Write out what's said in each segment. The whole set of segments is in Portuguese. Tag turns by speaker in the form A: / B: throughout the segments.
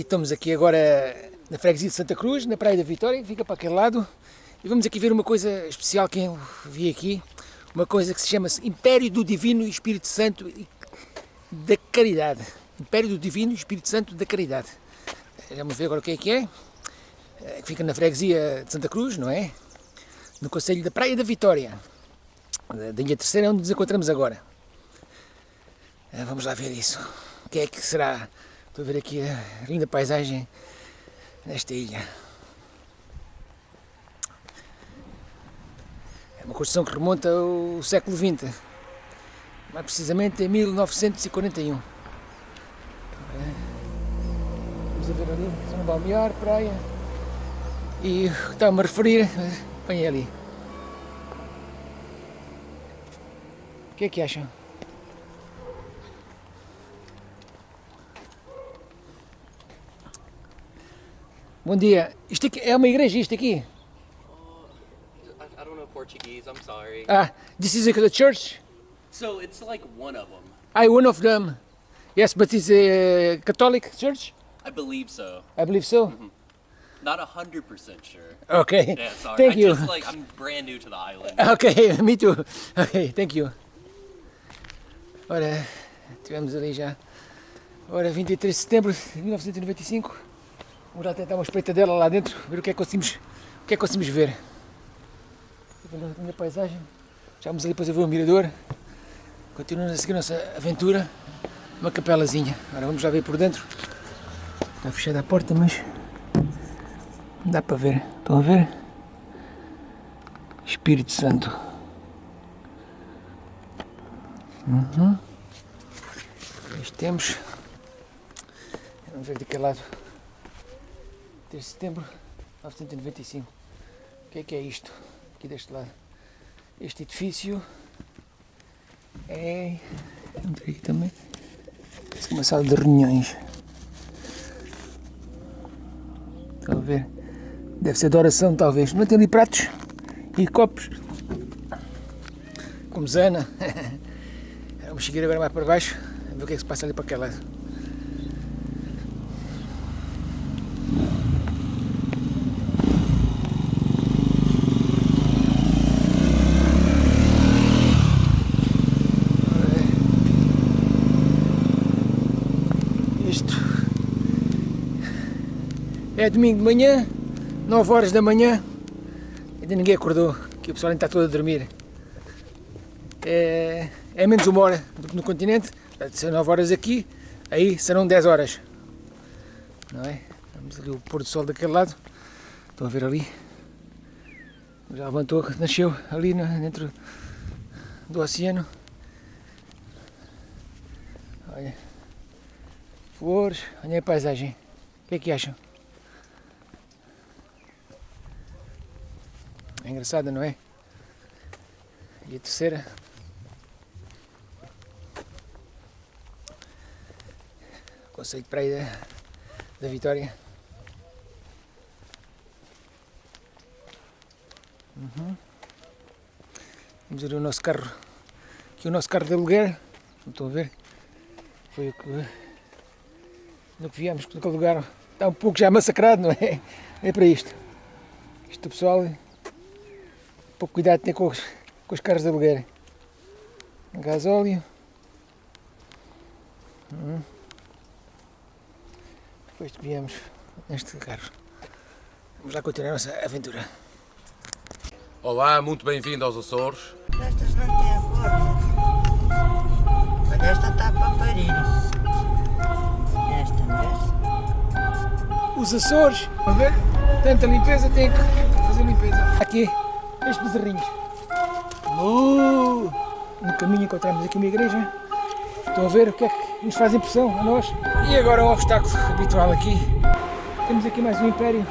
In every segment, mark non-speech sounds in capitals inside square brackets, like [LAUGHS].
A: Estamos aqui agora na freguesia de Santa Cruz, na Praia da Vitória, que fica para aquele lado. E vamos aqui ver uma coisa especial que eu vi aqui. Uma coisa que se chama -se Império do Divino Espírito Santo da Caridade. Império do Divino Espírito Santo da Caridade. Vamos ver agora o que é que é. é fica na freguesia de Santa Cruz, não é? No Conselho da Praia da Vitória. Da Ilha Terceira, onde nos encontramos agora. Eh, vamos lá ver isso. O que é que será? Estou a ver aqui a linda paisagem nesta ilha. É uma construção que remonta ao século XX, mais precisamente em 1941. Vamos a ver ali, São Balnear, praia. E está-me a referir, põe ali. O que é que acham? Bom dia. Isto aqui é uma igreja, isto aqui?
B: I, I don't know Portuguese. I'm sorry.
A: Ah, this is a church?
B: So it's like one of them.
A: I one of them. Yes, but it's a Catholic church?
B: I believe so.
A: I believe so.
B: Not a hundred percent sure.
A: Okay.
B: Yeah, sorry.
A: Thank
B: I
A: you.
B: just like I'm brand new to the island.
A: Ok, [LAUGHS] me too. Ok, thank you. Ora, tivemos ali já. Ora, 23 de setembro de 1995. Vamos lá tentar uma espreitadela lá dentro, ver o que é que conseguimos, o que é que conseguimos ver. A minha paisagem. Já vamos ali depois a ver o mirador. Continuamos a seguir a nossa aventura. Uma capelazinha. Agora vamos lá ver por dentro. Está fechada a porta, mas dá para ver. Estão a ver? Espírito Santo. Uhum. Isto temos. Vamos ver daquele lado. 3 de setembro de 1995. O que é que é isto? Aqui deste lado. Este edifício é. Aqui também. Parece é uma sala de reuniões. Ver? Deve ser de oração, talvez. Não tem ali pratos e copos. Como zana. [LAUGHS] Vamos seguir agora mais para baixo. Ver o que é que se passa ali para aquele lado. Isto é domingo de manhã, 9 horas da manhã, ainda ninguém acordou, que o pessoal ainda está todo a dormir. É, é menos uma hora do que no continente, são 9 horas aqui, aí serão 10 horas. Não é? Vamos ali o pôr do sol daquele lado, estão a ver ali. Já levantou, nasceu ali dentro do oceano. Olha flores, olha a paisagem. O que é que acham? É engraçada, não é? E a terceira? Conceito de praia da, Vitória. Uhum. Vamos ver o nosso carro. Aqui o nosso carro de aluguer. Estão a ver? Foi o que no que viemos, naquele lugar está um pouco já massacrado, não é? [LAUGHS] É para isto. Isto o pessoal, um pouco cuidado tem com os, com os carros de aluguer. Gasóleo. Hum. Depois viemos neste carro. Vamos lá continuar a nossa aventura.
C: Olá, muito bem-vindo aos Açores.
D: Estas não têm forma. Olha, esta está para parir.
A: Os Açores, a ver? Tanta limpeza, tem que fazer limpeza. Aqui, estes bezerrinhos. Uh, no caminho encontramos aqui uma igreja. Estão a ver o que é que nos faz impressão a nós? E agora o obstáculo habitual aqui. Temos aqui mais um império.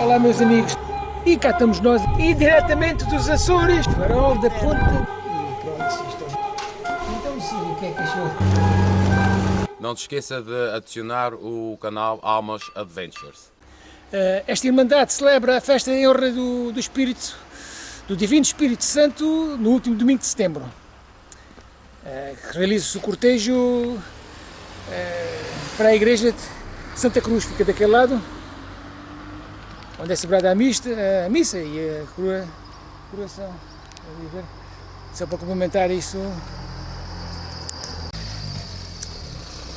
A: Olá meus amigos. E cá estamos nós, e diretamente dos Açores, farol da ponta. E pronto, isto Então sim, o que é que achou?
C: Não se esqueça de adicionar o canal Almas Adventures.
A: Eh, Esta Irmandade celebra a festa em honra do, do Espírito, do Divino Espírito Santo, no último domingo de setembro. Eh, Realiza-se o cortejo eh, para a igreja de- Santa Cruz fica daquele lado, onde é celebrada a, mista, a missa e a coroa, coroação. Só para complementar isso,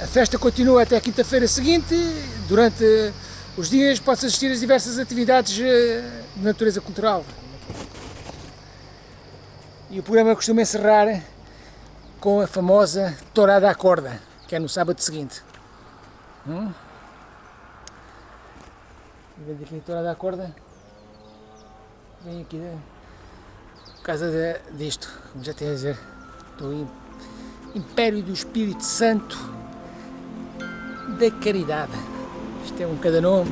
A: a festa continua até quinta-feira seguinte. Durante os dias pode-se assistir a diversas atividades eh, de natureza cultural. E o programa costuma encerrar com a famosa tourada à corda, que é no sábado seguinte. Hum? Vem aqui a tourada à corda. Vem aqui né? por causa de, disto, como já tenho a dizer, do Império do Espírito Santo da Caridade. Isto é um cada nome.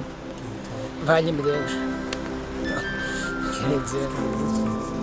A: Valha-me Deus. Quer dizer.